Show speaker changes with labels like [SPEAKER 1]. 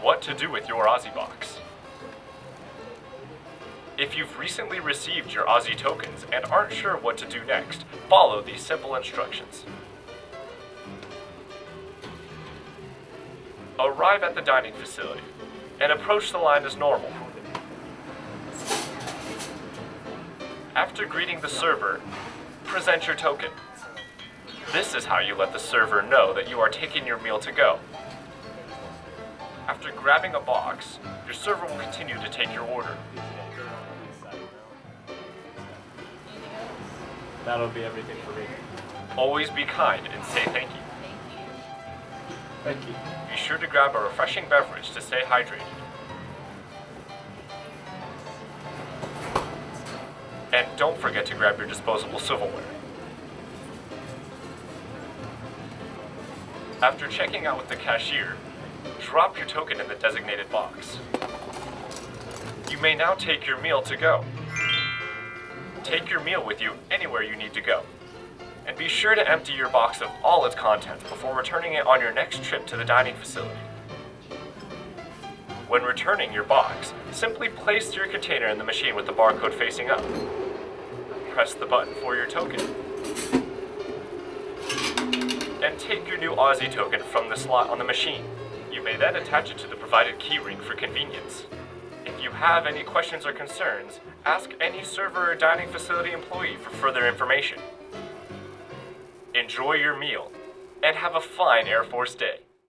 [SPEAKER 1] What to do with your OZZI box. If you've recently received your OZZI tokens and aren't sure what to do next, follow these simple instructions. Arrive at the dining facility and approach the line as normal. After greeting the server, present your token. This is how you let the server know that you are taking your meal to go. After grabbing a box, your server will continue to take your order.
[SPEAKER 2] That'll be everything for me.
[SPEAKER 1] Always be kind and say thank you.
[SPEAKER 2] Thank you.
[SPEAKER 1] Be sure to grab a refreshing beverage to stay hydrated. And don't forget to grab your disposable silverware. After checking out with the cashier, drop your token in the designated box. You may now take your meal to go. Take your meal with you anywhere you need to go. And be sure to empty your box of all its contents before returning it on your next trip to the dining facility. When returning your box, simply place your container in the machine with the barcode facing up. Press the button for your token. And take your new OZZI token from the slot on the machine. You may then attach it to the provided keyring for convenience. If you have any questions or concerns, ask any server or dining facility employee for further information. Enjoy your meal, and have a fine Air Force day.